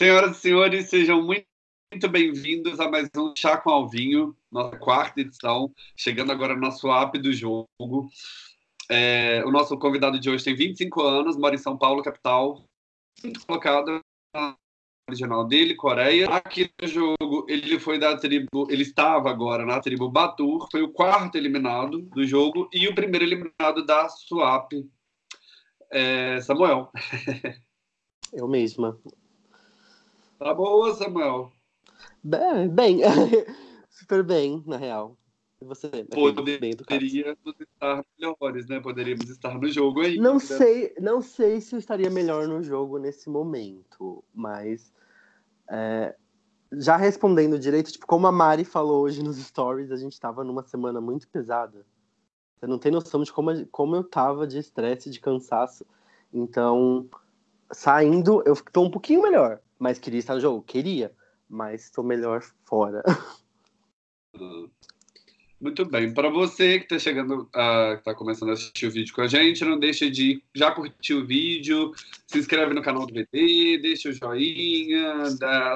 Senhoras e senhores, sejam muito, muito bem-vindos a mais um Chá com Alvinho, nossa quarta edição, chegando agora no nosso app do jogo. É, o nosso convidado de hoje tem 25 anos, mora em São Paulo, capital, colocado na original dele, Coreia. Aqui no jogo, ele foi da tribo, ele estava agora na tribo Batur, foi o quarto eliminado do jogo e o primeiro eliminado da Swap, é, Samuel. Eu mesma. Tá boa, Samuel? Bem, bem. super bem, na real. E você? Poderíamos estar melhores, né? Poderíamos estar no jogo aí. Não sei, não sei se eu estaria melhor no jogo nesse momento, mas é, já respondendo direito, tipo, como a Mari falou hoje nos stories, a gente tava numa semana muito pesada. Você não tem noção de como, como eu tava de estresse, de cansaço. Então, saindo, eu tô um pouquinho melhor. Mas queria estar no jogo? Queria. Mas estou melhor fora. Muito bem. Para você que está chegando, uh, que está começando a assistir o vídeo com a gente, não deixe de já curtir o vídeo, se inscreve no canal do VT, deixa o joinha,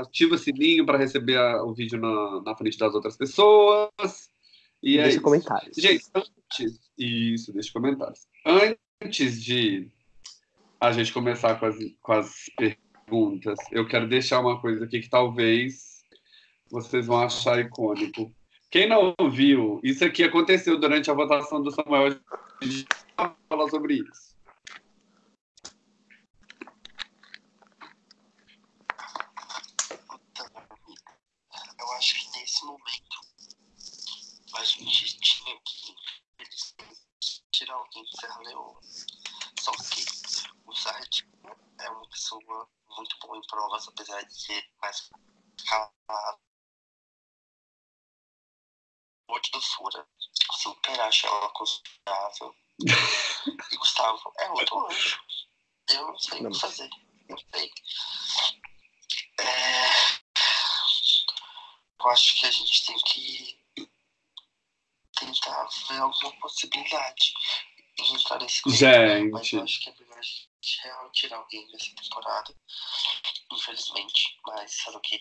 ativa o sininho para receber a, o vídeo na, na, frente das outras pessoas. E é deixa isso. comentários. Gente, antes, isso, deixa comentários. Antes de a gente começar com as, com as perguntas, eu quero deixar uma coisa aqui que talvez vocês vão achar icônico. Quem não viu, isso aqui aconteceu durante a votação do Samuel. A gente vai falar sobre isso. Eu acho que nesse momento a gente tinha que tirar alguém do Leoa. Só que o Sartre é uma pessoa muito boa em provas, apesar de ser mais calado de doçura. Super acho ela considerável. e Gustavo é outro anjo. Eu não sei o que fazer. Não sei. É... Eu acho que a gente tem que tentar ver alguma possibilidade em entrar nesse. Gente. Mas eu acho que é melhor a gente tirar alguém dessa temporada. Infelizmente. Mas sabe o que?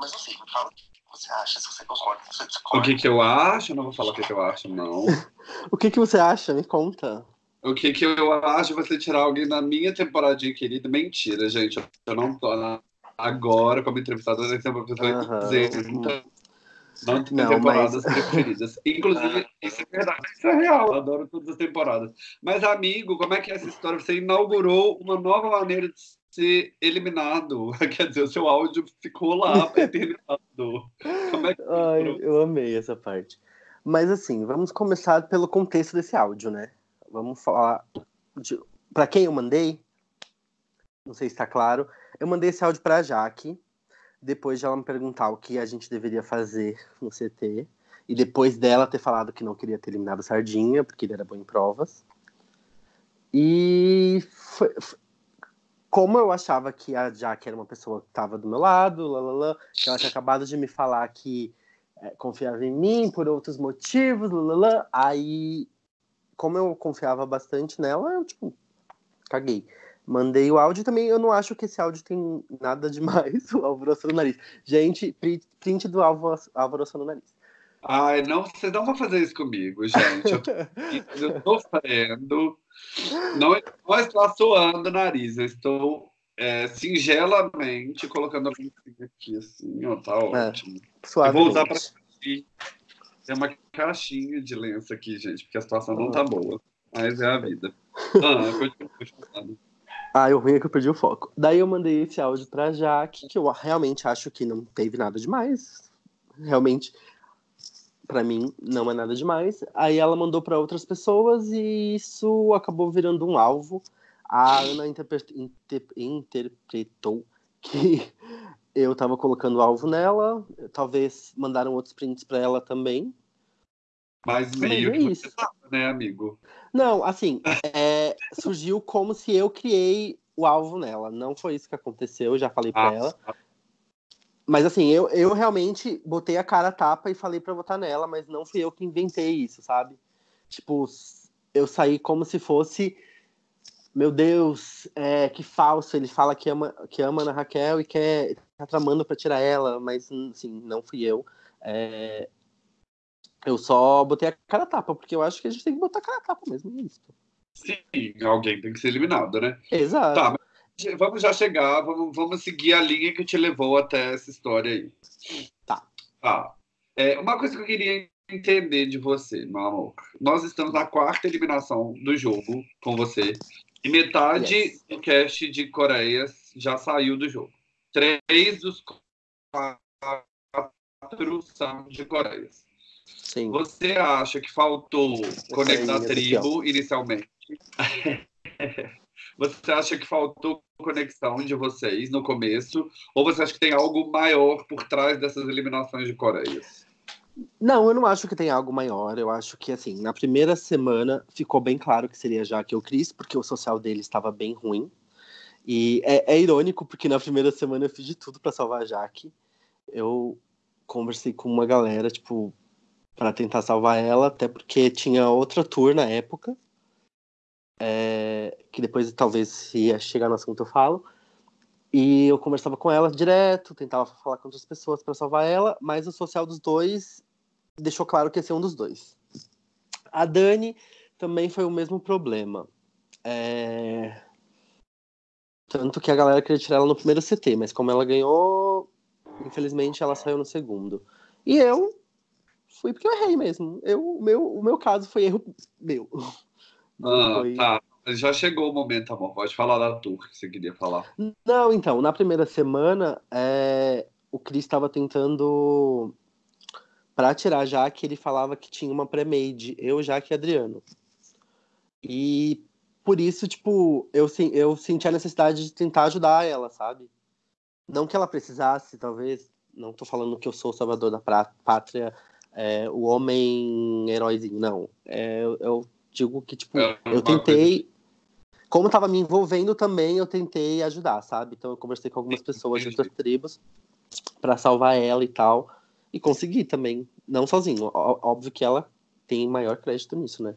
Mas não sei, me fala você acha, se você concorda, se você discorda. O que, que eu acho? Eu não vou falar o que, que eu acho, não. o que, que você acha? Me conta. O que, que eu acho de você tirar alguém da minha temporadinha querida? Mentira, gente. Eu não tô agora como entrevistadora, eu uma pessoa uhum. isenta. Não não, temporadas mas... preferidas. Inclusive, isso é verdade, isso é real. Eu adoro todas as temporadas. Mas, amigo, como é que é essa história? Você inaugurou uma nova maneira de ser eliminado. Quer dizer, o seu áudio ficou lá eternizado. Como é que Ai, eu amei essa parte. Mas assim, vamos começar pelo contexto desse áudio, né? Vamos falar de... para quem eu mandei. Não sei se está claro. Eu mandei esse áudio para a Jaque, depois de ela me perguntar o que a gente deveria fazer no CT, e depois dela ter falado que não queria ter eliminado Sardinha, porque ele era bom em provas. E foi, como eu achava que a Jaque era uma pessoa que estava do meu lado, lalala, que ela tinha acabado de me falar que é, confiava em mim por outros motivos, lalala, aí, como eu confiava bastante nela, eu, tipo, caguei. Mandei o áudio também, eu não acho que esse áudio tem nada demais, o alvoroço no nariz. Gente, print do alvoroço no nariz. Ai, não, você não vai fazer isso comigo, gente. Eu tô, eu tô sofrendo. Não, não está suando o nariz, eu estou é, singelamente colocando a lencinha aqui, assim, ó, tá é, ótimo. É, eu vou usar para Tem uma caixinha de lenço aqui, gente, porque a situação não tá boa. Mas é a vida. Ah, Ah, o ruim é que eu perdi o foco. Daí eu mandei esse áudio pra Jaque, que eu realmente acho que não teve nada demais. Realmente para mim não é nada demais. Aí ela mandou para outras pessoas e isso acabou virando um alvo. A Ana interpre inter interpretou que eu tava colocando alvo nela, talvez mandaram outros prints para ela também. Mas meio é isso. Tava, né, amigo? Não, assim, é, surgiu como se eu criei o alvo nela. Não foi isso que aconteceu, eu já falei ah, ela. Tá. Mas assim, eu, eu realmente botei a cara a tapa e falei para votar nela, mas não fui eu que inventei isso, sabe? Tipo, eu saí como se fosse meu Deus, é, que falso, ele fala que ama, que ama Ana Raquel e quer tá tramando para tirar ela, mas assim, não fui eu. É, eu só botei a cara a tapa, porque eu acho que a gente tem que botar a cara a tapa mesmo, é isso. Sim, alguém tem que ser eliminado, né? Exato. Tá, mas vamos já chegar, vamos, vamos seguir a linha que te levou até essa história aí. Tá. Tá. É, uma coisa que eu queria entender de você, meu amor. Nós estamos na quarta eliminação do jogo com você. E metade Yes. do cast de Coreias já saiu do jogo. Três dos quatro são de Coreias. Sim. Você acha que faltou conectar a essa aqui, tribo inicialmente? Você acha que faltou conexão de vocês no começo? Ou você acha que tem algo maior por trás dessas eliminações de Coreias? Não, eu não acho que tem algo maior. Eu acho que, assim, na primeira semana ficou bem claro que seria Jaque ou Cris, porque o social dele estava bem ruim. E é, é irônico, porque na primeira semana eu fiz de tudo para salvar a Jaque. Eu conversei com uma galera, tipo, para tentar salvar ela, até porque tinha outra tour na época. é, que depois talvez se chegar no assunto eu falo. E eu conversava com ela direto, tentava falar com outras pessoas para salvar ela, mas o social dos dois deixou claro que ia ser um dos dois. A Dani também foi o mesmo problema. É, Tanto que a galera queria tirar ela no primeiro CT, mas como ela ganhou, infelizmente ela saiu no segundo. E eu fui porque eu errei mesmo. Eu, o, meu, o meu caso foi erro meu. Ah, Foi- tá. Já chegou o momento, amor. Pode falar da tour que você queria falar. Não, então, na primeira semana, é, o Chris estava tentando. Pra tirar a Jaque, ele falava que tinha uma pré-made, eu, Jaque e Adriano. E por isso, tipo, eu, eu senti a necessidade de tentar ajudar ela, sabe? Não que ela precisasse, talvez. Não tô falando que eu sou o salvador da pátria, é, o homem heróizinho, não. É, eu, digo que, tipo, É eu tentei. Como tava me envolvendo também, eu tentei ajudar, sabe? Então eu conversei com algumas pessoas de outras tribos pra salvar ela e tal. E consegui também. Não sozinho. Óbvio que ela tem maior crédito nisso, né?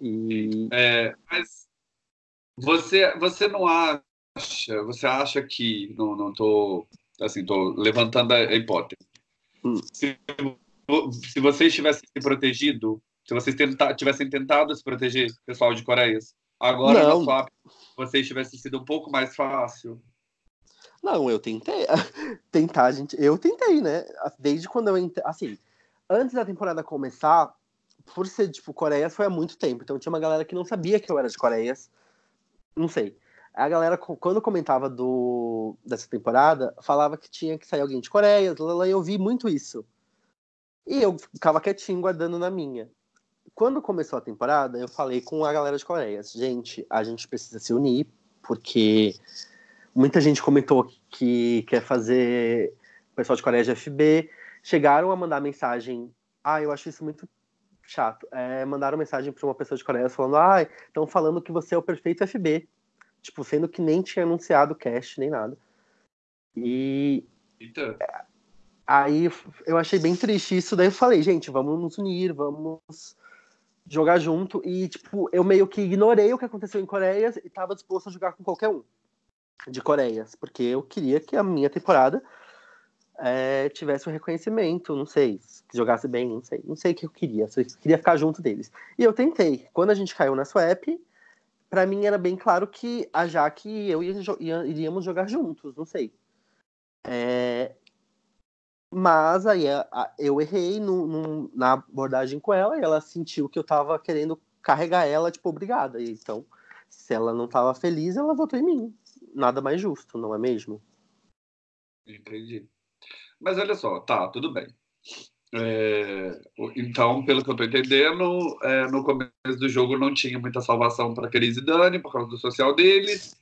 E. É, mas você, você não acha, você acha que, não, não tô, assim, tô levantando a hipótese. Hum. Se, se vocês tivessem se protegido, se vocês tenta, tivessem tentado se proteger, pessoal de Coreias, agora Não. na swap, vocês tivessem sido um pouco mais fácil. Não, eu tentei. Tentar, gente. Eu tentei, né? Desde quando eu entrei. Assim, antes da temporada começar, por ser, tipo, Coreias foi há muito tempo. Então tinha uma galera que não sabia que eu era de Coreias. Não sei. A galera, quando comentava do, dessa temporada, falava que tinha que sair alguém de lá, e eu vi muito isso. E eu ficava quietinho, guardando na minha. Quando começou a temporada, eu falei com a galera de Coreias: gente, a gente precisa se unir, porque muita gente comentou que quer fazer o pessoal de Coreia de FB. Chegaram a mandar mensagem. Ah, eu acho isso muito chato. É, mandaram mensagem para uma pessoa de Coreia falando: ah, estão falando que você é o perfeito FB. Tipo, sendo que nem tinha anunciado o cast, nem nada. E Eita. aí eu achei bem triste isso. Daí eu falei: gente, vamos nos unir, vamos jogar junto. E, tipo, eu meio que ignorei o que aconteceu em Coreia e tava disposto a jogar com qualquer um de Coreias, porque eu queria que a minha temporada é, tivesse um reconhecimento, não sei, que jogasse bem, não sei, não sei o que eu queria, só queria ficar junto deles. E eu tentei. Quando a gente caiu na swap, pra mim era bem claro que a Jaque e eu iríamos jogar juntos, não sei. É, mas aí eu errei no- no- na abordagem com ela e ela sentiu que eu tava querendo carregar ela, tipo, obrigada. Então, se ela não tava feliz, ela votou em mim. Nada mais justo, não é mesmo? Entendi. Mas olha só, tá, tudo bem. É, o- então, pelo que eu tô entendendo, é, no começo do jogo não tinha muita salvação para Cris e Dani por causa do social deles.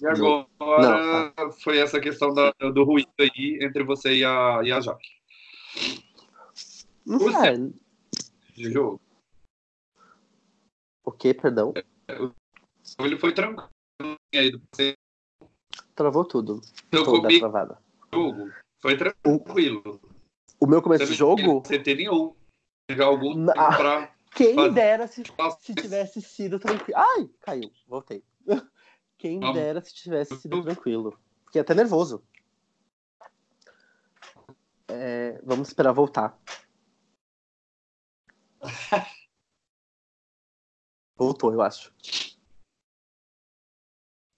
E Não. agora foi essa questão da- do ruído aí entre você e a, e a Jaque Não Você- sei. de jogo. O que, perdão? Então, ele foi tranquilo. Aí, Travou tudo. Toda travada. jogo. Foi tranquilo. O meu começo Você de não jogo? CT nenhum. Teve algum tempo pra Quem Faz- dera se, se tivesse sido tranquilo. Ai, caiu, voltei. Quem Vamos. dera se tivesse sido tranquilo. Fiquei até nervoso. É, vamos esperar voltar. Voltou, eu acho.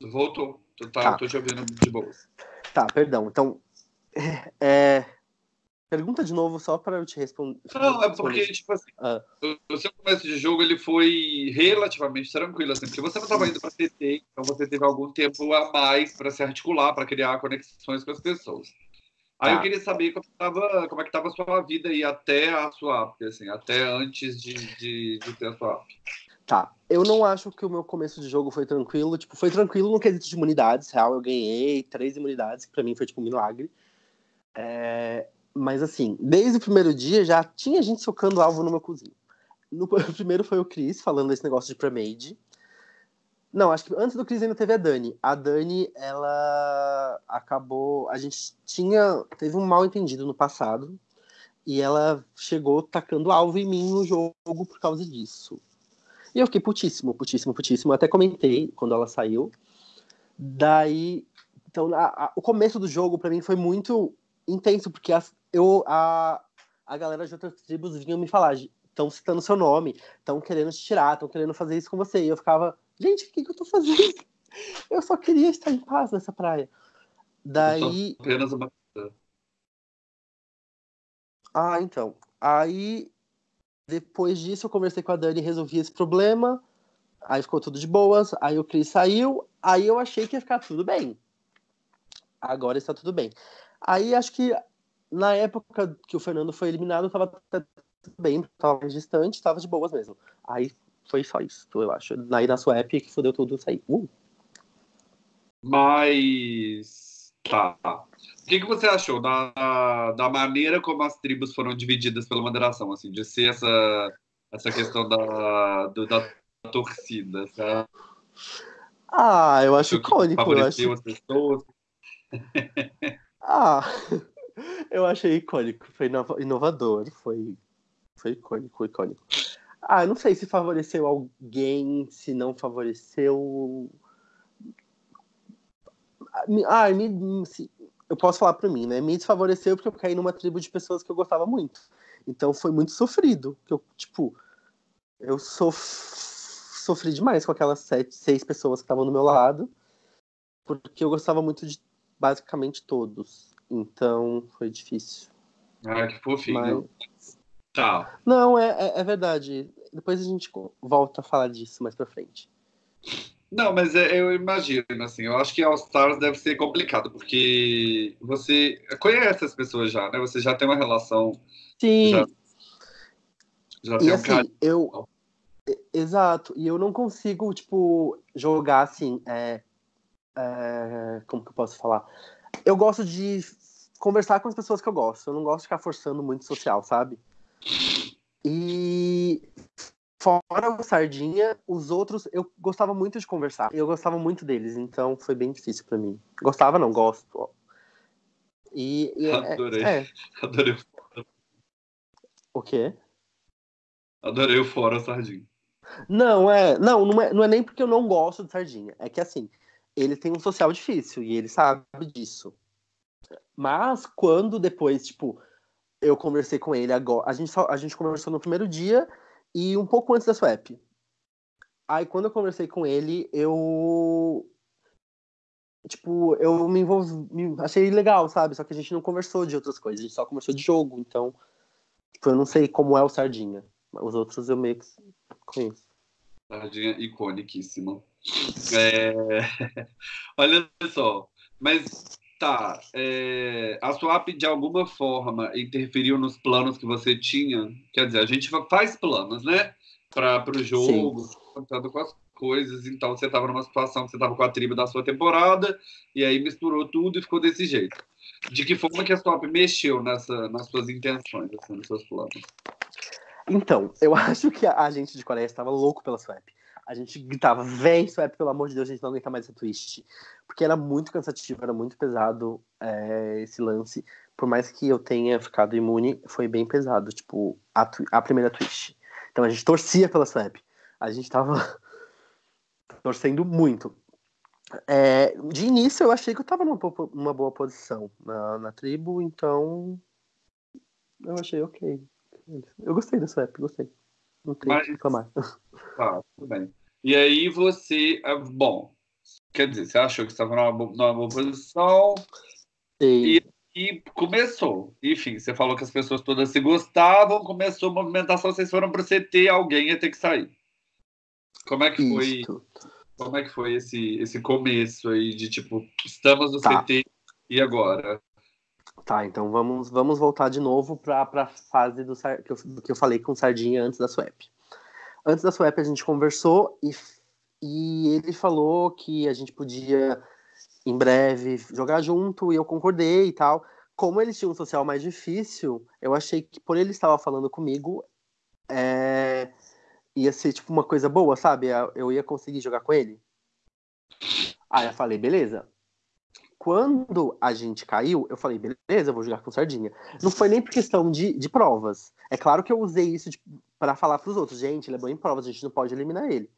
Voltou. Tá, Tá. Tô te ouvindo de boa. Tá, perdão. Então, é, pergunta de novo só para eu te responder. Não, é porque, tipo assim, Ah. o, seu começo de jogo ele foi relativamente tranquilo, assim, porque você não estava indo para TT, então você teve algum tempo a mais para se articular, para criar conexões com as pessoas. Aí Tá. eu queria saber como, tava, como é que estava a sua vida aí até a sua app, assim, até antes de, de, de ter a sua app. Tá. Eu não acho que o meu começo de jogo foi tranquilo. Tipo, foi tranquilo no quesito de imunidades. Real, eu ganhei três imunidades, que pra mim foi tipo um milagre. É, Mas assim, desde o primeiro dia já tinha gente socando alvo no meu cozinho. No o primeiro foi o Chris falando desse negócio de pre-made. Não, acho que antes do Chris ainda teve a Dani. A Dani, ela acabou. A gente tinha. Teve um mal entendido no passado. E ela chegou tacando alvo em mim no jogo por causa disso. E eu fiquei putíssimo, putíssimo, putíssimo. Até comentei quando ela saiu. Daí. Então, a- a- o começo do jogo pra mim foi muito intenso, porque as- eu, a, a galera de outras tribos vinham me falar: estão citando seu nome, estão querendo te tirar, estão querendo fazer isso com você. E eu ficava: gente, o que, que eu tô fazendo? Eu só queria estar em paz nessa praia. Daí. Apenas uma. Ah, então. Aí, depois disso, eu conversei com a Dani e resolvi esse problema. Aí ficou tudo de boas. Aí o Cris saiu. Aí eu achei que ia ficar tudo bem. Agora está tudo bem. Aí acho que na época que o Fernando foi eliminado, tava até tudo bem. Tava mais distante, tava de boas mesmo. Aí foi só isso, eu acho. Aí na sua app que fodeu tudo sair. Uh, Mas. Tá. O que, que você achou da, da maneira como as tribos foram divididas pela moderação, assim, de ser essa, essa questão da, do- da torcida, sabe? Ah, eu acho icônico. Eu acho... as pessoas. Ah, eu achei icônico. Foi inova- inovador. Foi, foi icônico, icônico. Ah, não sei se favoreceu alguém, se não favoreceu. Ah, me, eu posso falar pra mim, né? Me desfavoreceu porque eu caí numa tribo de pessoas que eu gostava muito. Então foi muito sofrido. Eu, tipo, eu sof... sofri demais com aquelas sete, seis pessoas que estavam do meu lado. Porque eu gostava muito de basicamente todos. Então foi difícil. Ah, que fofinho. Mas... Tá. Não, é, é, é verdade. Depois a gente volta a falar disso mais pra frente. Não, mas é- eu imagino, assim, eu acho que All Stars deve ser complicado, porque você conhece as pessoas já, né? Você já tem uma relação, Sim, Já- já tem um assim, carinho. eu. Exato, e eu não consigo, tipo, jogar assim. É, é, como que eu posso falar? Eu gosto de conversar com as pessoas que eu gosto. Eu não gosto de ficar forçando muito social, sabe? E fora o Sardinha, os outros eu gostava muito de conversar. Eu gostava muito deles, então foi bem difícil pra mim. Gostava, não, gosto. E, e é, Adorei. é, Adorei, o quê? adorei o fora, Sardinha. Não, é. Não, não é, não é nem porque eu não gosto de sardinha. É que assim, ele tem um social difícil e ele sabe disso. Mas quando depois, tipo, eu conversei com ele agora. A gente, só, a gente conversou no primeiro dia e um pouco antes da swap. Aí quando eu conversei com ele, eu. Tipo, eu me envolvi. me- achei legal, sabe? Só que a gente não conversou de outras coisas, a gente só conversou de jogo. Então, tipo, eu não sei como é o Sardinha. Os outros eu meio que conheço. Sardinha iconiquíssima. É... Olha só, mas tá, é... a swap de alguma forma interferiu nos planos que você tinha? Quer dizer, a gente fa- faz planos, né? Para o jogo, contando com as coisas. Então você estava numa situação que você estava com a tribo da sua temporada e aí misturou tudo e ficou desse jeito. De que forma que a swap mexeu nessa, nas suas intenções, assim, nos seus planos? Então, eu acho que a gente de Coreia estava louco pela Swap. A gente gritava, vem Swap, pelo amor de Deus, a gente não aguenta mais essa twist. Porque era muito cansativo, era muito pesado é, esse lance. Por mais que eu tenha ficado imune, foi bem pesado, tipo, a, a primeira twist. Então a gente torcia pela Swap. A gente tava torcendo muito. É, de início eu achei que eu tava numa, numa boa posição na, na tribo, então eu achei ok. Eu gostei da Swap, gostei. Não tem Mas... que reclamar. Tá, tudo bem. E aí você. Ah, bom, quer dizer, você achou que estava numa, numa boa posição. Sim. E, e começou. Enfim, você falou que as pessoas todas se gostavam, começou a movimentação, vocês foram para o CT, alguém ia ter que sair. Como é que foi? Isto. Como é que foi esse, esse começo aí de tipo, estamos no tá. CT e agora? Tá, então vamos, vamos voltar de novo para a fase do que eu, que eu falei com Sardinha antes da swap. Antes da swap a gente conversou e, e ele falou que a gente podia em breve jogar junto e eu concordei e tal. Como eles tinham um social mais difícil, eu achei que por ele estava falando comigo, é, ia ser tipo uma coisa boa, sabe? Eu ia conseguir jogar com ele. Aí eu falei, beleza, quando a gente caiu, eu falei, beleza, eu vou jogar com sardinha. Não foi nem por questão de, de provas. É claro que eu usei isso para falar para os outros, gente, ele é bom em provas, a gente não pode eliminar ele.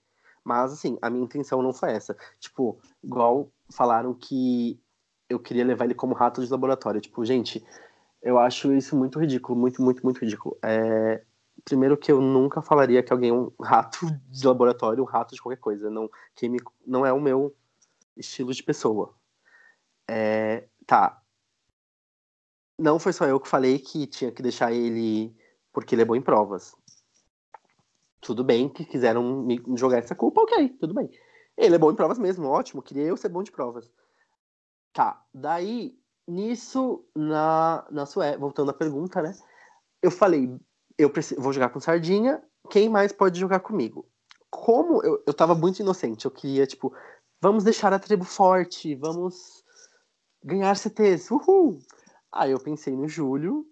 Mas, assim, a minha intenção não foi essa. Tipo, igual falaram que eu queria levar ele como rato de laboratório. Tipo, gente, eu acho isso muito ridículo, muito, muito, muito ridículo. É... Primeiro que eu nunca falaria que alguém é um rato de laboratório, um rato de qualquer coisa. Não, me... não é o meu estilo de pessoa. É, tá. Não foi só eu que falei que tinha que deixar ele porque ele é bom em provas. Tudo bem que quiseram me jogar essa culpa, ok, tudo bem. Ele é bom em provas mesmo, ótimo, queria eu ser bom de provas. Tá, daí, nisso, na, na sua, voltando à pergunta, né? Eu falei, eu preciso, vou jogar com Sardinha, quem mais pode jogar comigo? Como eu, eu tava muito inocente, eu queria, tipo, vamos deixar a tribo forte, vamos ganhar CTs, uhul! Aí eu pensei no Júlio,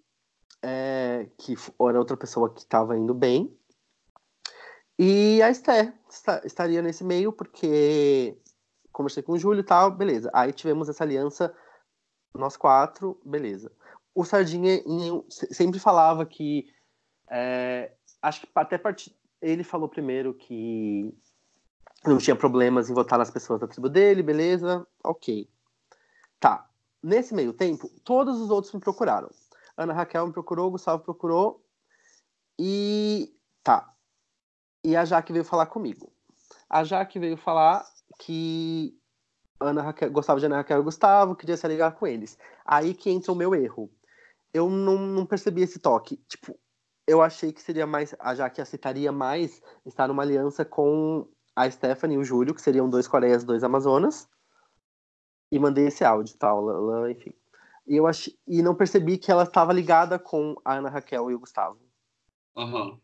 é, que era outra pessoa que estava indo bem, e a Esté estaria nesse meio, porque conversei com o Júlio e tal, beleza. Aí tivemos essa aliança, nós quatro, beleza. O Sardinha sempre falava que. É, acho que até part... ele falou primeiro que não tinha problemas em votar nas pessoas da tribo dele, beleza, ok. Tá. Nesse meio tempo, todos os outros me procuraram. Ana Raquel me procurou, Gustavo procurou. E tá. E a Jaque veio falar comigo. A Jaque veio falar que Ana Raquel, gostava de Ana Raquel e Gustavo, queria se ligar com eles. Aí que entra o meu erro. Eu não, não percebi esse toque. Tipo, eu achei que seria mais. A Jaque aceitaria mais estar numa aliança com a Stephanie e o Júlio, que seriam dois Coreias, dois Amazonas e mandei esse áudio tal, ela, enfim. E eu ach... e não percebi que ela estava ligada com a Ana Raquel e o Gustavo. Uhum.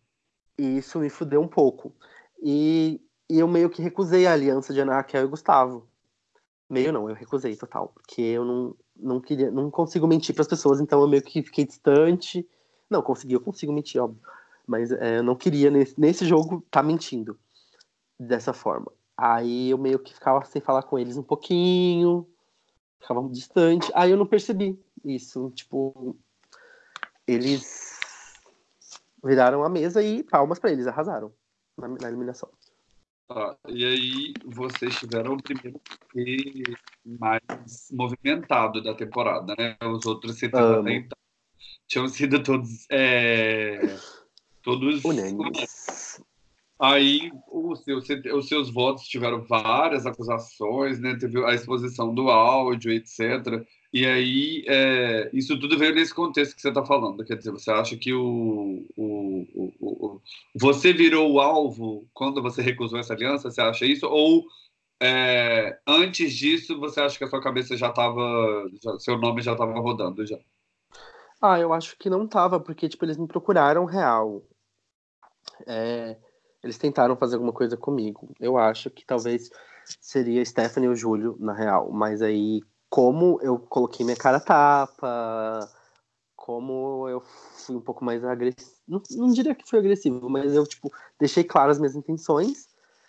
E isso me fudeu um pouco. E, e eu meio que recusei a aliança de Ana Raquel e Gustavo. Meio não, eu recusei total, porque eu não, não queria, não consigo mentir para as pessoas, então eu meio que fiquei distante. Não, consegui, eu consigo mentir, óbvio. Mas é, eu não queria nesse, nesse jogo estar tá mentindo dessa forma. Aí eu meio que ficava sem falar com eles um pouquinho, ficava distante. Aí eu não percebi isso. Tipo, eles viraram a mesa e palmas para eles, arrasaram na, na eliminação. Ah, e aí vocês tiveram o primeiro mais movimentado da temporada, né? Os outros CTs tinham sido todos é, todos unânimes. Aí os seus, os seus votos tiveram várias acusações, né? Teve a exposição do áudio, etc. E aí é, isso tudo veio nesse contexto que você está falando. Quer dizer, você acha que o, o, o, o, você virou o alvo quando você recusou essa aliança? Você acha isso? Ou é, antes disso você acha que a sua cabeça já estava, seu nome já estava rodando já? Ah, eu acho que não estava, porque tipo eles me procuraram real. É, eles tentaram fazer alguma coisa comigo. Eu acho que talvez seria Stephanie ou Júlio, na real. Mas aí, como eu coloquei minha cara tapa, como eu fui um pouco mais agressivo. Não, não diria que fui agressivo, mas eu, tipo, deixei claras as minhas intenções.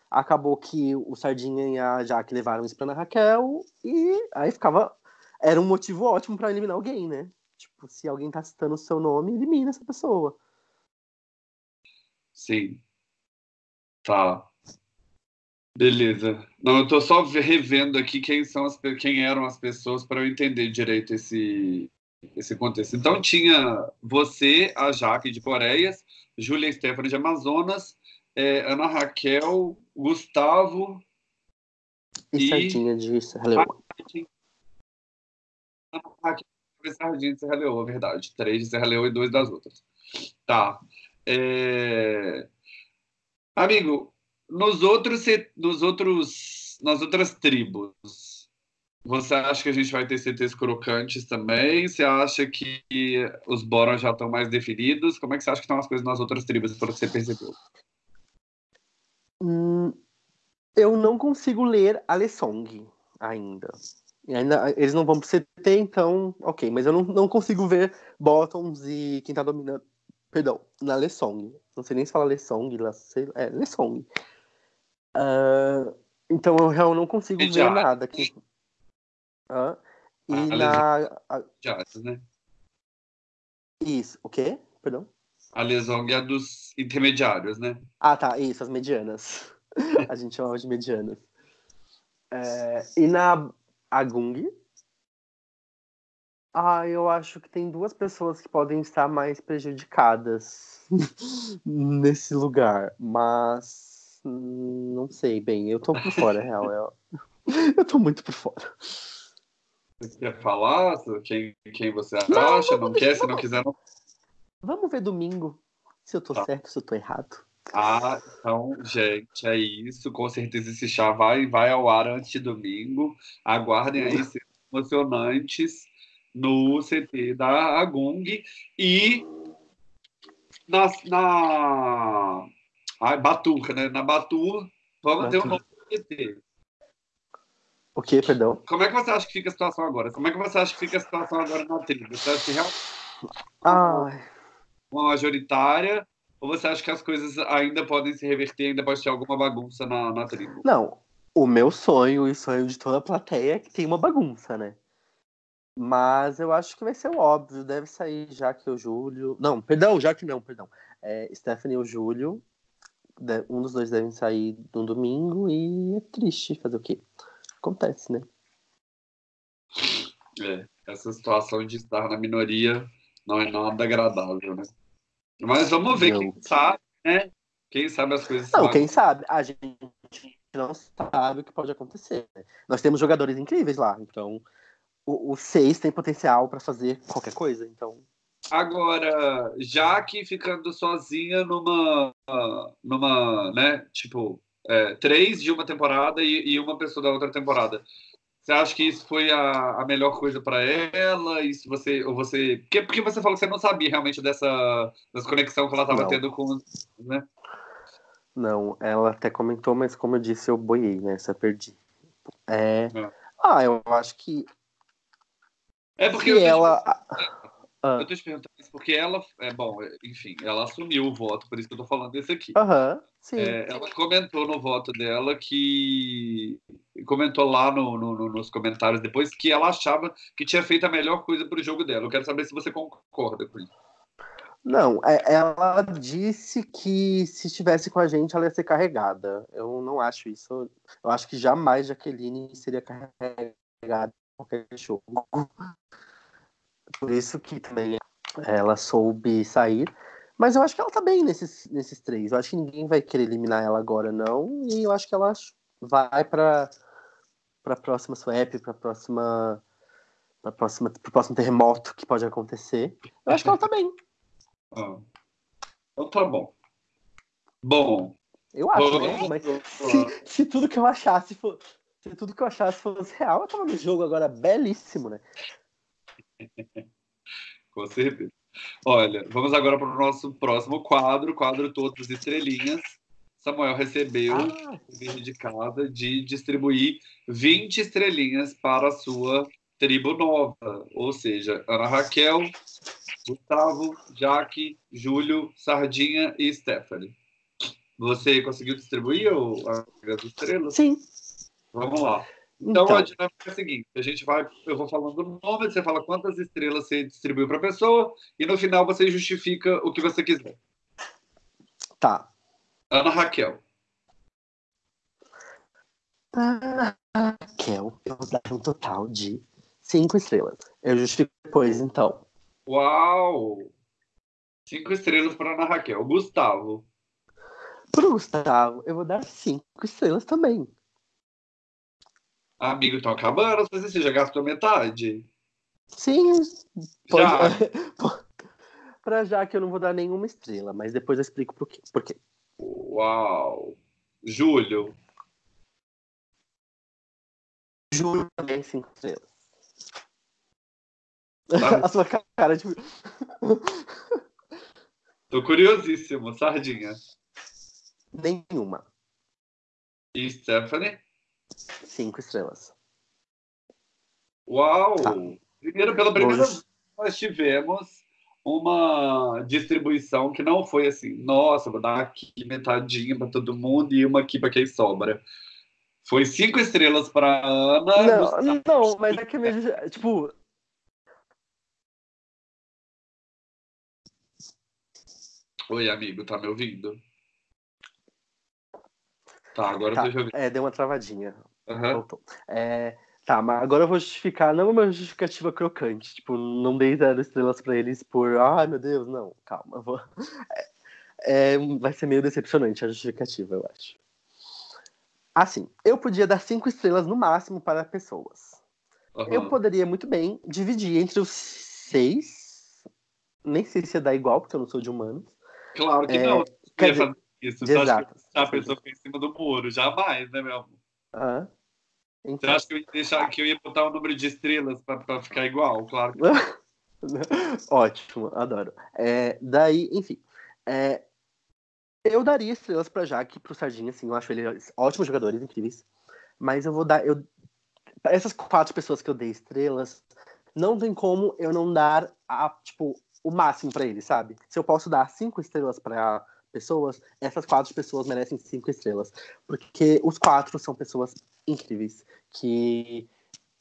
Acabou que o Sardinha e a Jaque levaram isso pra Ana Raquel. E aí ficava. Era um motivo ótimo para eliminar alguém, né? Tipo, se alguém tá citando o seu nome, elimina essa pessoa. Sim. Tá. Beleza. Não, eu tô só revendo aqui quem são as, quem eram as pessoas para eu entender direito esse esse contexto. Então tinha você, a Jaque de Coreias, Júlia Stephanie de Amazonas, é, Ana Raquel, Gustavo e, e Sardinha de Serra. Ana Raquel e Sardinha de Serra Leoa, verdade. Três de Serra Leoa e dois das outras. Tá. É... Amigo, nos outros, nos outros, nas outras tribos, você acha que a gente vai ter CTs crocantes também? Você acha que os Borons já estão mais definidos? Como é que você acha que estão as coisas nas outras tribos, pelo que você percebeu? Hum, eu não consigo ler a Lesong ainda. Ainda. Eles não vão pro CT, então, ok. Mas eu não, não consigo ver Bottoms e quem tá dominando. Perdão, na Lesong. Não sei nem se fala Lesong, é Lesong. Uh, então eu realmente não consigo ver nada aqui. Uh, e a na. A... né? Isso, o quê? Perdão? A Lesong é dos intermediários, né? Ah, tá, isso, as medianas. a gente chamava de medianas. É, e na Agung, ah, eu acho que tem duas pessoas que podem estar mais prejudicadas nesse lugar, mas não sei bem. Eu tô por fora, real. Eu, eu tô muito por fora. Você quer falar quem, quem você acha? Não, não quer? Se não quiser, não. Vamos ver domingo se eu tô tá. certo, se eu tô errado. Ah, então, gente, é isso. Com certeza esse chá vai, vai ao ar antes de domingo. Aguardem aí cenas emocionantes no CT da Agung e na, na ah, Baturca, né? Na Batur, vamos ter um novo CT. O que, perdão? Como é que você acha que fica a situação agora? Como é que você acha que fica a situação agora na tribo? Você acha que realmente ah. uma majoritária ou você acha que as coisas ainda podem se reverter, ainda pode ter alguma bagunça na, na tribo? Não, o meu sonho e o sonho de toda a plateia é que tem uma bagunça, né? Mas eu acho que vai ser o óbvio, deve sair já que o Júlio. Não, perdão, já que não, perdão. É, Stephanie e o Júlio, um dos dois devem sair no domingo e é triste fazer o quê? Acontece, né? É, essa situação de estar na minoria não é nada agradável, né? Mas vamos ver, não. quem sabe, né? Quem sabe as coisas. Não, quem sabe? A gente não sabe o que pode acontecer. Né? Nós temos jogadores incríveis lá, então o, o seis tem potencial para fazer qualquer coisa, então. Agora, Jaque ficando sozinha numa, numa, né, tipo, é, três de uma temporada e, e, uma pessoa da outra temporada. Você acha que isso foi a, a melhor coisa para ela? Isso você, ou você, porque, porque você falou que você não sabia realmente dessa, dessa conexão que ela estava tendo com, né? Não, ela até comentou, mas como eu disse, eu boiei, né? Só perdi. É... é. Ah, eu acho que. É porque ela. Ah. Eu tô te perguntando isso porque ela, é bom, enfim, ela assumiu o voto, por isso que eu tô falando desse aqui. Aham, uhum, sim. É, ela comentou no voto dela que. Comentou lá no, no, nos comentários depois que ela achava que tinha feito a melhor coisa pro jogo dela. Eu quero saber se você concorda com isso. Não, é, ela disse que se estivesse com a gente ela ia ser carregada. Eu não acho isso. Eu acho que jamais Jaqueline seria carregada qualquer jogo. Por isso que também ela soube sair. Mas eu acho que ela tá bem nesses, nesses três. Eu acho que ninguém vai querer eliminar ela agora, não. E eu acho que ela vai para para próxima swap, para próxima para próxima pro próximo terremoto que pode acontecer. Eu acho que ela tá bem. Ah. Então tá bom. Bom. Eu acho, né? Mas se, se, tudo que eu achasse for, se tudo que eu achasse fosse real, eu tava no jogo agora belíssimo, né? Com certeza. Olha, vamos agora para o nosso próximo quadro, quadro Todas Estrelinhas. Samuel recebeu ah. de cada de distribuir 20 estrelinhas para a sua tribo nova, ou seja, Ana Raquel, Gustavo, Jaque, Júlio, Sardinha e Stephanie. Você conseguiu distribuir as estrelas? Sim. Vamos lá. Então, então, a dinâmica é a seguinte: a gente vai, eu vou falando o nome, você fala quantas estrelas você distribuiu para a pessoa, e no final você justifica o que você quiser. Tá. Ana Raquel. Ana Raquel, eu vou dar um total de cinco estrelas. Eu justifico depois, então. Uau! Cinco estrelas para Ana Raquel. Gustavo. Pro Gustavo, eu vou dar cinco estrelas também. Amigo, estão acabando. Você já gastou metade? Sim, pode... Já. pra já que eu não vou dar nenhuma estrela, mas depois eu explico por quê. Por quê. Uau! Júlio. Júlio também cinco estrelas. Tá. A sua cara de. Tô curiosíssimo. Sardinha. Nenhuma. E Stephanie? Cinco estrelas. Uau! Tá. Primeiro, pela primeira Hoje- vez, nós tivemos uma distribuição que não foi assim, nossa, vou dar aqui metadinha para todo mundo e uma aqui para quem sobra. Foi cinco estrelas para Ana. Não, Gustavo. não, mas é que mesmo. Tipo, Oi, amigo, tá me ouvindo? Tá, agora tá, eu ouvindo. é, deu uma travadinha. Aham. Voltou. É, tá, mas agora eu vou justificar, não uma justificativa crocante. Tipo, não dei zero estrelas pra eles por. Ai, meu Deus, não, calma. Vou... É, é, vai ser meio decepcionante a justificativa, eu acho. Assim, eu podia dar cinco estrelas no máximo para pessoas. aham. Eu poderia muito bem dividir entre os seis. Nem sei se ia dar igual, porque eu não sou de humanos. Claro que É, não. dizer, isso. Você acha que a pessoa fica em cima do muro? Jamais, né, meu amor? Ah, Você então. acha que eu ia deixar que eu ia botar o número de estrelas pra, pra ficar igual? Claro que Ótimo, adoro. É, daí, enfim. é, eu daria estrelas pra Jaque e pro Sardinha, assim, eu acho eles ótimos jogadores, incríveis. Mas eu vou dar. Eu, essas quatro pessoas que eu dei estrelas, não tem como eu não dar a, tipo, o máximo pra eles, sabe? Se eu posso dar cinco estrelas pra pessoas, essas quatro pessoas merecem cinco estrelas. Porque os quatro são pessoas incríveis. Que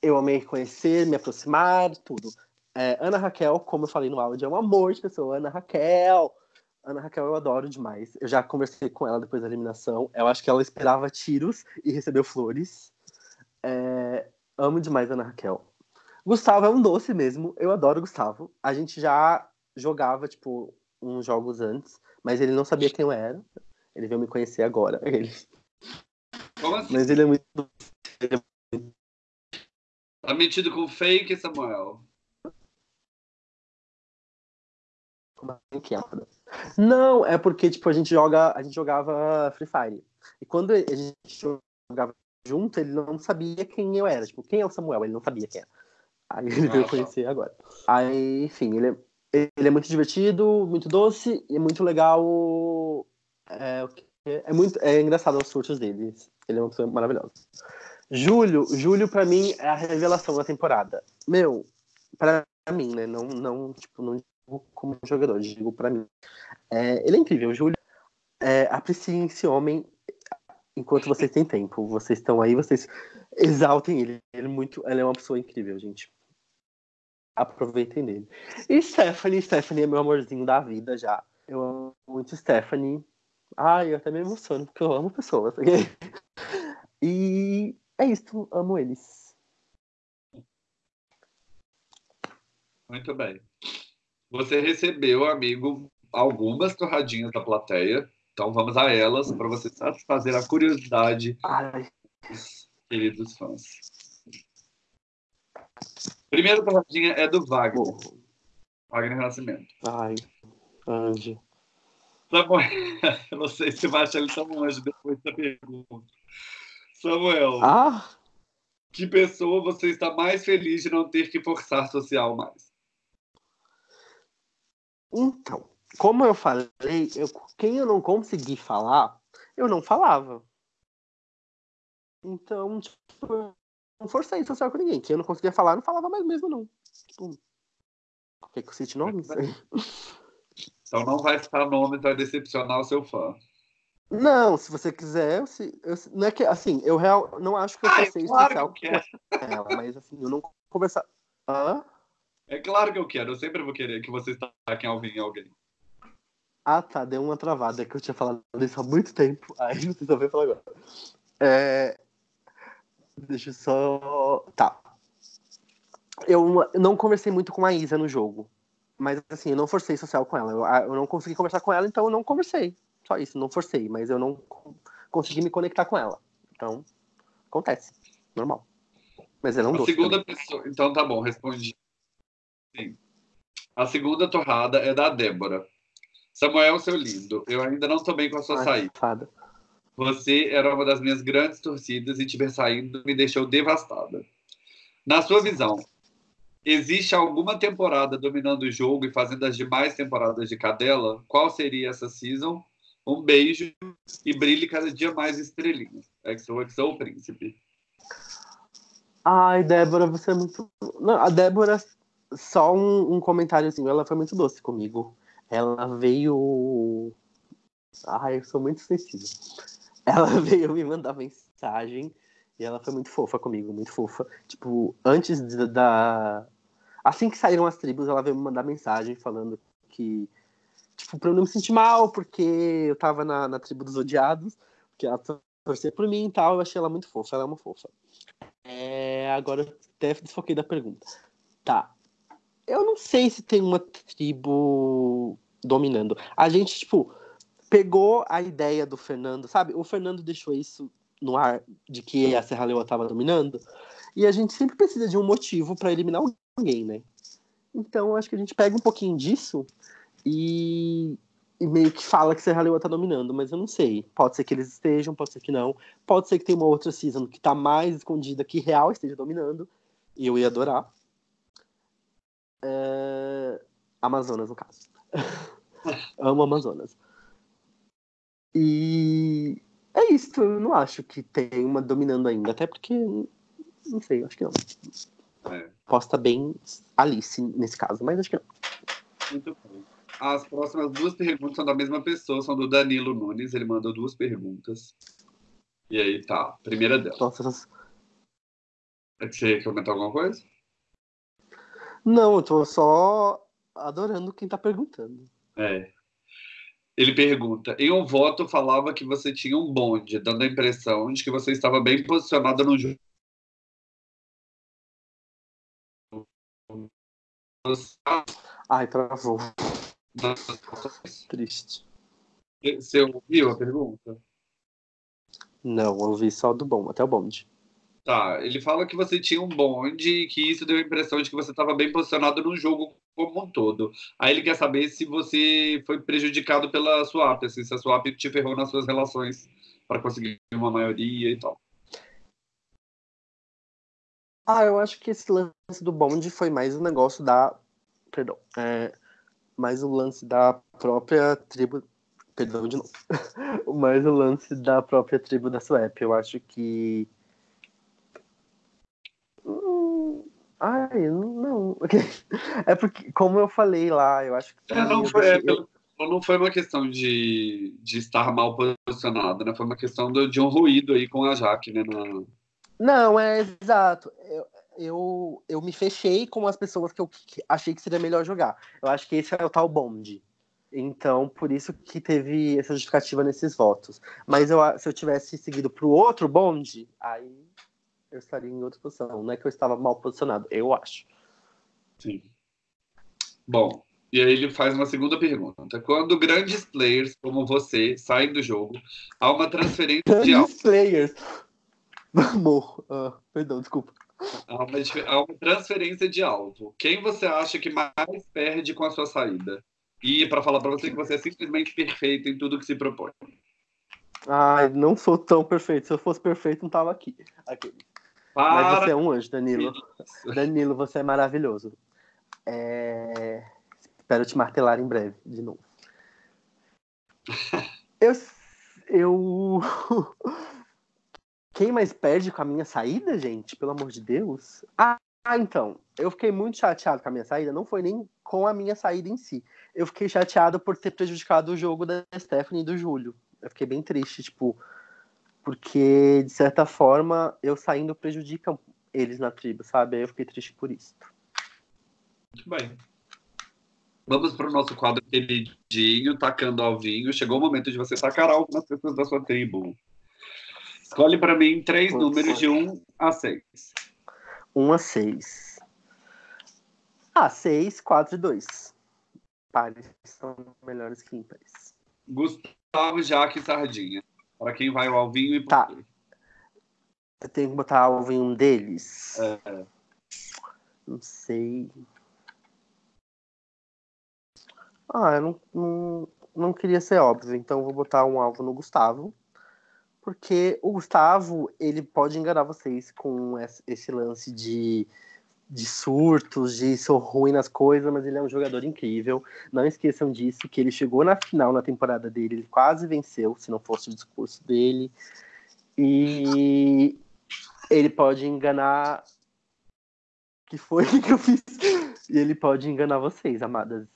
eu amei conhecer, me aproximar, tudo. É, Ana Raquel, como eu falei no áudio, é um amor de pessoa. Ana Raquel. Ana Raquel eu adoro demais. Eu já conversei com ela depois da eliminação. Eu acho que ela esperava tiros e recebeu flores. É, amo demais Ana Raquel. Gustavo é um doce mesmo. Eu adoro Gustavo. A gente já jogava, tipo, uns jogos antes, mas ele não sabia quem eu era. Ele veio me conhecer agora. Ele- Como assim? Mas ele é muito. Tá metido com fake, Samuel? É? Não, é porque, tipo, a gente joga, a gente jogava Free Fire. E quando a gente jogava junto, ele não sabia quem eu era. Tipo, quem é o Samuel? Ele não sabia quem era. Aí ele veio Ah, tá. conhecer agora. Aí, enfim, ele é, ele é muito divertido, muito doce e é muito legal. É, é muito é engraçado os surtos dele. Ele é uma pessoa maravilhosa. Júlio, Júlio pra mim é a revelação da temporada. Meu, pra mim, né? Não, não, tipo, não digo como jogador, digo pra mim. É, ele é incrível, Júlio. É, apreciem esse homem enquanto vocês têm tempo. Vocês estão aí, vocês exaltem ele. Ele é muito, ele é uma pessoa incrível, gente. Aproveitem dele. E Stephanie, Stephanie é meu amorzinho da vida já. Eu amo muito Stephanie. Ai, eu até me emociono porque eu amo pessoas. E é isso, amo eles. Muito bem. Você recebeu, amigo, algumas torradinhas da plateia. Então vamos a elas para você satisfazer a curiosidade Ai, dos queridos fãs. Primeira torradinha é do Wagner. morro. Wagner Nascimento. Ai, anjo. Samuel, eu não sei se vai achar ele tão anjo depois da pergunta. Samuel, Ah, que pessoa você está mais feliz de não ter que forçar social mais? então. Como eu falei, eu- quem eu não consegui falar, eu não falava. Então, tipo, não forcei social com ninguém. Quem eu não conseguia falar, não falava mais mesmo, não. Tipo, quer que eu cite nomes? Então não vai citar nomes, vai decepcionar o seu fã. Não, se você quiser, eu, eu não é que assim, eu real não acho que eu Ah, é claro especial que com ela, mas assim, eu não conversar. Hã? É claro que eu quero, eu sempre vou querer que você estaquem alguém em alguém. Ah, tá, deu uma travada que eu tinha falado isso há muito tempo. Aí não sei falar agora. É... Deixa eu só. Tá. Eu não conversei muito com a Isa no jogo. Mas assim, eu não forcei social com ela. Eu, eu não consegui conversar com ela, então eu não conversei. Só isso, não forcei, mas eu não consegui me conectar com ela. Então, acontece. Normal. Mas eu não A segunda pessoa. Então tá bom, respondi. Sim. A segunda torrada é da Débora. Samuel, seu lindo, eu ainda não estou bem com a sua Ai, saída. Fada. Você era uma das minhas grandes torcidas e te ver saindo me deixou devastada. Na sua visão, existe alguma temporada dominando o jogo e fazendo as demais temporadas de cadela? Qual seria essa season? Um beijo e brilhe cada dia mais estrelinha. XOXO, príncipe. Ai, Débora, você é muito. Não, a Débora, só um, um comentário assim, ela foi muito doce comigo. Ela veio. Ai, eu sou muito sensível. Ela veio me mandar mensagem e ela foi muito fofa comigo, muito fofa. Tipo, antes da. Assim que saíram as tribos, ela veio me mandar mensagem falando que. Tipo, pra eu não me sentir mal, porque eu tava na, na tribo dos odiados, que ela torcia por mim e tal. Eu achei ela muito fofa, ela é uma fofa. É, agora eu até desfoquei da pergunta. Tá. Eu não sei se tem uma tribo dominando. A gente, tipo, pegou a ideia do Fernando, sabe? O Fernando deixou isso no ar de que a Serra Leoa estava dominando. E a gente sempre precisa de um motivo para eliminar alguém, né? Então, acho que a gente pega um pouquinho disso e, e meio que fala que Serra Leoa tá dominando, mas eu não sei. Pode ser que eles estejam, pode ser que não. Pode ser que tenha uma outra season que tá mais escondida que real esteja dominando. E eu ia adorar. É... Amazonas, no caso. Amo Amazonas. E é isso, eu não acho que tem uma dominando ainda, até porque, não sei, acho que não. É. Posso estar bem Alice nesse caso, mas acho que não. Muito bom. As próximas duas perguntas são da mesma pessoa, são do Danilo Nunes, ele mandou duas perguntas. E aí tá, primeira dela. Nossa, essas... É você quer comentar alguma coisa? Não, eu tô só adorando quem tá perguntando. É. Ele pergunta: em um voto falava que você tinha um bonde, dando a impressão de que você estava bem posicionada no jogo. Ai, travou. Triste. Você ouviu a pergunta? Não, ouvi só do bom, até o bonde. Tá, ele fala que você tinha um bonde e que isso deu a impressão de que você estava bem posicionado no jogo como um todo. Aí ele quer saber se você foi prejudicado pela swap, assim, se a swap te ferrou nas suas relações para conseguir uma maioria e tal. Ah, eu acho que esse lance do bonde foi mais um negócio da. Perdão. É, mais o um lance da própria tribo. Perdão de novo. mais o lance da própria tribo da Swap. Eu acho que Ai, não. É porque, como eu falei lá, eu acho que. É, não, foi, é, eu... não foi uma questão de, de estar mal posicionado, né? Foi uma questão do, de um ruído aí com a Jaque, né? Na... Não, é exato. Eu, eu, eu me fechei com as pessoas que eu achei que seria melhor jogar. Eu acho que esse é o tal bonde. Então, por isso que teve essa justificativa nesses votos. Mas eu, se eu tivesse seguido para o outro bonde, aí eu estaria em outra posição. Não é que eu estava mal posicionado, eu acho. Sim. Bom, e aí ele faz uma segunda pergunta. Quando grandes players como você saem do jogo, há uma transferência grandes de alvo. players. Amor, uh, perdão, desculpa. Há uma, há uma, transferência de alvo. Quem você acha que mais perde com a sua saída? E para falar para você que você é simplesmente perfeito em tudo que se propõe. Ai, não sou tão perfeito. Se eu fosse perfeito, não tava aqui. aqui. Para... Mas você é um anjo, Danilo. Isso. Danilo, você é maravilhoso. É... Espero te martelar em breve, de novo. eu. Eu. Quem mais perde com a minha saída, gente? Pelo amor de Deus. Ah, então. Eu fiquei muito chateado com a minha saída. Não foi nem com a minha saída em si. Eu fiquei chateado por ter prejudicado o jogo da Stephanie e do Júlio. Eu fiquei bem triste, tipo porque, de certa forma, eu saindo prejudica eles na tribo, sabe? Aí eu fiquei triste por isso. Muito bem. Vamos para o nosso quadro queridinho, tacando alvinho. Chegou o momento de você tacar algo nas pessoas da sua tribo. Escolhe para mim três Putz. números de 1 a 6. 1 a 6. Ah, 6, 4 e 2. Pares são melhores que ímpares. Gustavo, Jaque e Sardinha. Para quem vai o alvinho e Tá. Eu tenho que botar alvo em um deles? É. Não sei. Ah, eu não, não, não queria ser óbvio, então eu vou botar um alvo no Gustavo. Porque o Gustavo, ele pode enganar vocês com esse lance de, de surtos, de sou ruim nas coisas, mas ele é um jogador incrível. Não esqueçam disso, que ele chegou na final na temporada dele, ele quase venceu, se não fosse o discurso dele. E ele pode enganar. que foi que eu fiz? E ele pode enganar vocês, amadas.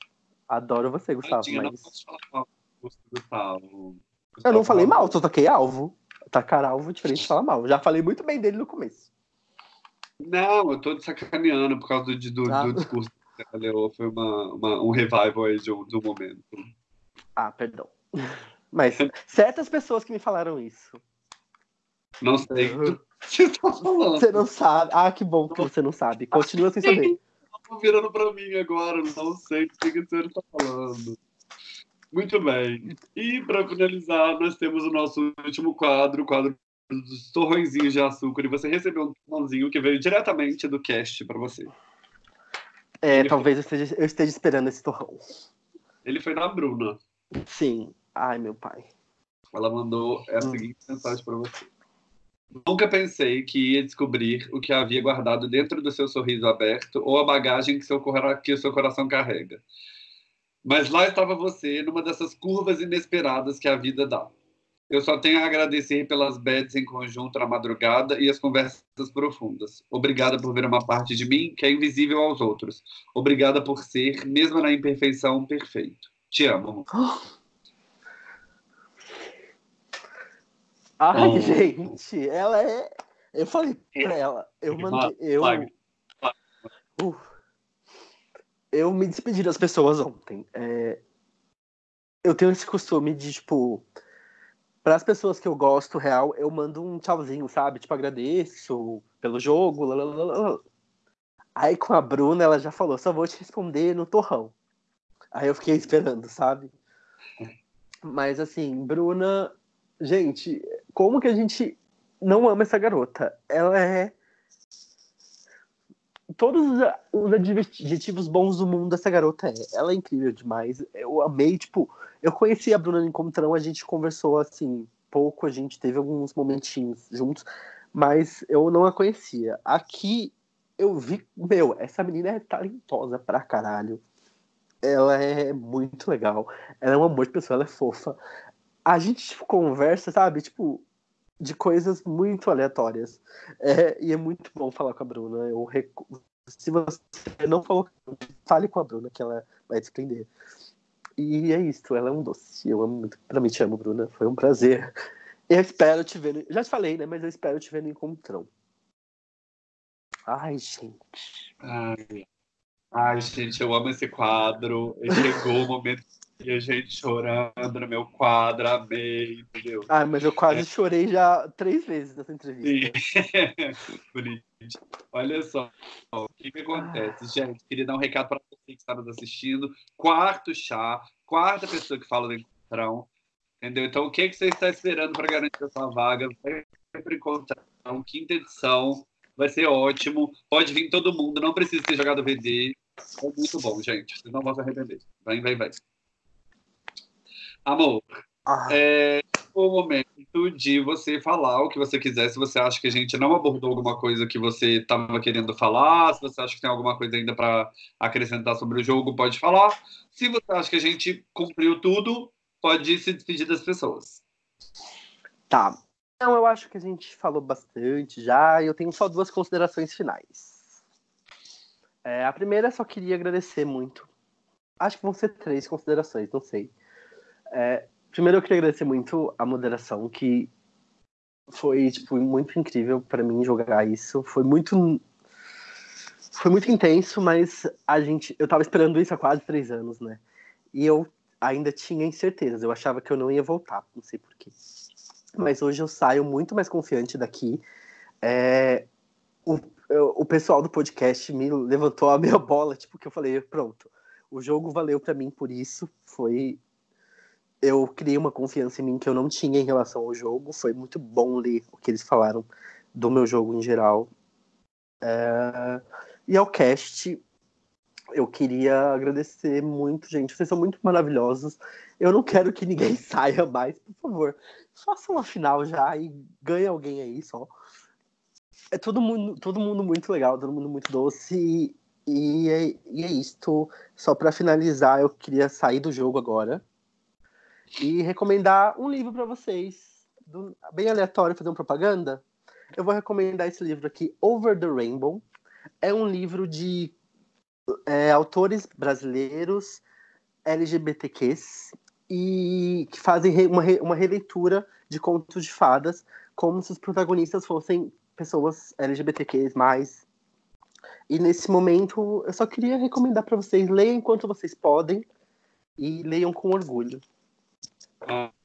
Adoro você, Gustavo, não mas. falar mal, Gustavo. Eu não falei mal, só taquei alvo. Tacar alvo é diferente de falar mal. Já falei muito bem dele no começo. Não, eu tô sacaneando por causa do, do, Ah. do discurso que você leu. Foi uma, uma- um revival aí de um, um momento. Ah, perdão. Mas certas pessoas que me falaram isso. Não sei do que você tá falando. Você não sabe. Ah, que bom que você não sabe. Continua sem saber. Tá virando pra mim agora, não sei o que que o senhor está falando. Muito bem. E para finalizar, nós temos o nosso último quadro, o quadro dos torrõezinhos de açúcar. E você recebeu um torrãozinho que veio diretamente do cast para você. É, talvez eu esteja, eu esteja esperando esse torrão. Ele foi da Bruna. Sim. Ai, meu pai. Ela mandou a seguinte mensagem para você. Nunca pensei que ia descobrir o que havia guardado dentro do seu sorriso aberto ou a bagagem que, seu, que o seu coração carrega. Mas lá estava você, numa dessas curvas inesperadas que a vida dá. Eu só tenho a agradecer pelas bets em conjunto na madrugada e as conversas profundas. Obrigada por ver uma parte de mim que é invisível aos outros. Obrigada por ser, mesmo na imperfeição, perfeito. Te amo. Ai, Oh. gente, ela é. Eu falei pra ela, eu mandei. Eu. Uh, eu me despedi das pessoas ontem. É, eu tenho esse costume de, tipo, para as pessoas que eu gosto real, eu mando um tchauzinho, sabe? Tipo, agradeço pelo jogo. lalalala. Aí com a Bruna, ela já falou, só vou te responder no torrão. Aí eu fiquei esperando, sabe? Mas assim, Bruna, gente, como que a gente não ama essa garota? Ela é todos os, os adjetivos bons do mundo essa garota é. Ela é incrível demais. Eu amei, tipo, eu conheci a Bruna no Encontrão, a gente conversou assim, pouco, a gente teve alguns momentinhos juntos, mas eu não a conhecia. Aqui eu vi, meu, essa menina é talentosa pra caralho. Ela é muito legal. Ela é um amor de pessoa, ela é fofa. A gente tipo, conversa, sabe, tipo, de coisas muito aleatórias. É, e é muito bom falar com a Bruna. Eu recu... Se você não falou, fale com a Bruna, que ela vai te entender. E é isso, ela é um doce. Eu amo muito. Pra mim, te amo, Bruna. Foi um prazer. Eu espero te ver. No... Já te falei, né? Mas eu espero te ver no encontrão. Ai, gente. Ai, ai, gente, eu amo esse quadro. Chegou o momento e a gente chorando no meu quadro, amei, entendeu? Ai, mas eu quase chorei já três vezes nessa entrevista. Sim. Bonito. Olha só, o que, que acontece, gente? Queria dar um recado para você que está nos assistindo. Quarto chá, quarta pessoa que fala do encontrão, entendeu? Então, o que, que você está esperando para garantir a sua vaga? Para encontrão, quinta edição, vai ser ótimo. Pode vir todo mundo, não precisa ter jogado VD. É muito bom, gente. Vocês não vão se arrepender. Vem, vem, vem. Amor, Ah, é o momento de você falar o que você quiser. Se você acha que a gente não abordou alguma coisa que você estava querendo falar, se você acha que tem alguma coisa ainda para acrescentar sobre o jogo, pode falar. Se você acha que a gente cumpriu tudo, pode se despedir das pessoas. Tá. Então, eu acho que a gente falou bastante já, e eu tenho só duas considerações finais. É, a primeira, só queria agradecer muito. Acho que vão ser três considerações, não sei. É, primeiro, eu queria agradecer muito a moderação, que foi tipo, muito incrível para mim jogar isso. Foi muito. foi muito intenso, mas a gente, eu tava esperando isso há quase três anos, né? E eu ainda tinha incertezas. Eu achava que eu não ia voltar, não sei porquê. Mas hoje eu saio muito mais confiante daqui. É, o, o pessoal do podcast me levantou a minha bola, tipo, que eu falei, pronto, o jogo valeu para mim por isso. Foi. Eu criei uma confiança em mim que eu não tinha em relação ao jogo. Foi muito bom ler o que eles falaram do meu jogo em geral. É... E ao cast, eu queria agradecer muito, gente. Vocês são muito maravilhosos. Eu não quero que ninguém saia mais, por favor. Façam uma final já e ganhe alguém aí só. É todo mundo, todo mundo muito legal, todo mundo muito doce. E, é, e é isto. Só para finalizar, eu queria sair do jogo agora e recomendar um livro para vocês. Do, bem aleatório, fazer uma propaganda. Eu vou recomendar esse livro aqui, Over the Rainbow. É um livro de é, autores brasileiros LGBTQs e que fazem uma, uma releitura de contos de fadas como se os protagonistas fossem pessoas LGBTQs. E nesse momento eu só queria recomendar para vocês leiam enquanto vocês podem e leiam com orgulho.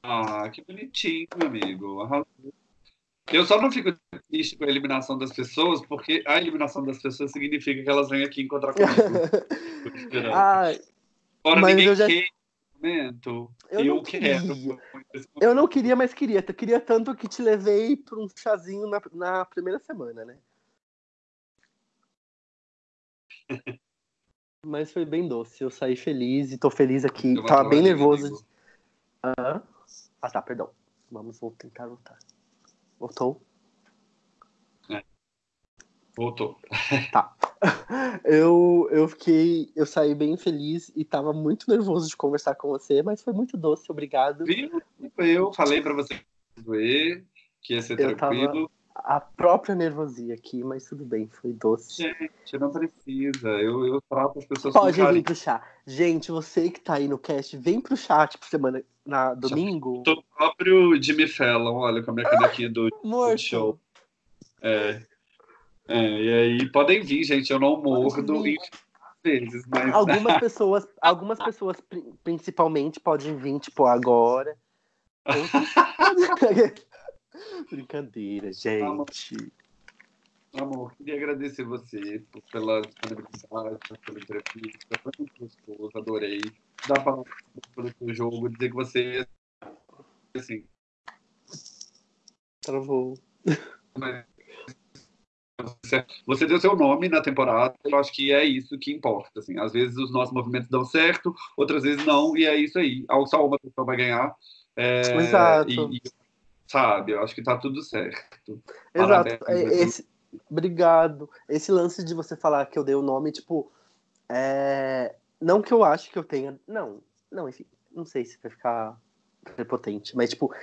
Ah, que bonitinho, amigo. Eu só não fico triste com a eliminação das pessoas, porque a eliminação das pessoas significa que elas vêm aqui encontrar comigo. ah, Fora mas ninguém eu já... quer momento. Eu, eu quero. Eu não queria, mas queria. Eu queria tanto que te levei para um chazinho na, na primeira semana, né? mas foi bem doce. Eu saí feliz e tô feliz aqui. Tava bem nervoso. Ah, ah, tá, perdão. Vamos vou tentar voltar. Voltou? É. Voltou. Tá. Eu, eu fiquei. Eu saí bem feliz e tava muito nervoso de conversar com você, mas foi muito doce, obrigado. Viu? Eu falei para você doer, que ia ser eu tranquilo. a própria nervosia aqui, mas tudo bem, foi doce. Gente, não precisa. Eu, eu trato as pessoas Pode vir pro chá. Gente, você que tá aí no cast, vem pro chá, tipo, semana na domingo. Tô próprio Jimmy Fallon, olha, com a minha canequinha do, do show. É. é. E aí, podem vir, gente, eu não mordo vezes, mas... Algumas pessoas, algumas pessoas principalmente podem vir, tipo, agora. Brincadeira, gente. Amor, queria agradecer você pela disponibilidade, pela entrevista, foi muito gostoso, adorei. Dá para pelo seu jogo, dizer que você, assim... Travou. Você deu seu nome na temporada, eu acho que é isso que importa. Assim. Às vezes os nossos movimentos dão certo, outras vezes não, e é isso aí. Só uma pessoa vai ganhar. É, Exato. E, e, sabe, eu acho que tá tudo certo. Exato. Parabéns, é, Esse, Obrigado. Esse lance de você falar que eu dei o nome, tipo, é... não que eu acho que eu tenha. Não, não, enfim, não sei se vai ficar prepotente, mas, tipo,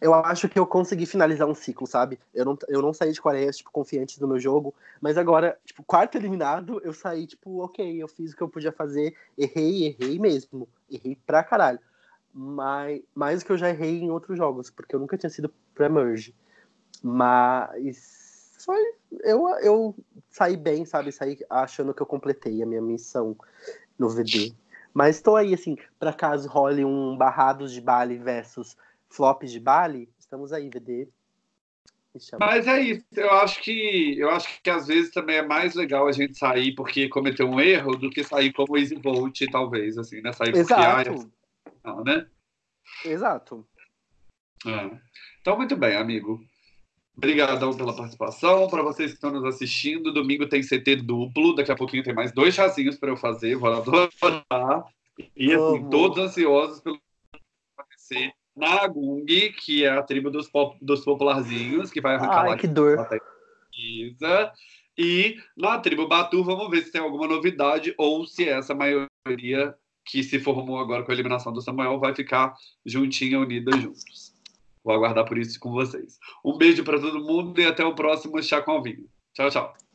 eu acho que eu consegui finalizar um ciclo, sabe? Eu não, eu não saí de Coreia, tipo, confiante no meu jogo, mas agora, tipo, quarto eliminado, eu saí, tipo, ok, eu fiz o que eu podia fazer, errei, errei mesmo, errei pra caralho. Mas, mais do que eu já errei em outros jogos, porque eu nunca tinha sido pré-merge. Mas foi. Eu, eu saí bem, sabe? Saí achando que eu completei a minha missão no VD. Mas estou aí, assim, para caso role um Barrados de Bali versus Flops de Bali, estamos aí, VD. Mas é isso, eu acho que eu acho que às vezes também é mais legal a gente sair porque cometeu um erro do que sair como Easy Volt, talvez, assim, né? Sair Exato. porque ah, não, né? Exato. É. Então, muito bem, amigo. Obrigadão pela participação. Para vocês que estão nos assistindo, domingo tem CT duplo. Daqui a pouquinho tem mais dois chazinhos para eu fazer. Vou adorar. E assim, todos ansiosos pelo acontecer na Gung, que é a tribo dos, pop, dos popularzinhos, que vai arrancar Ai, lá que dor. E na tribo Batu, vamos ver se tem alguma novidade ou se essa maioria que se formou agora com a eliminação do Samuel vai ficar juntinha, unida juntos. Vou aguardar por isso com vocês. Um beijo para todo mundo e até o próximo Chá com Alvinho. Tchau, tchau.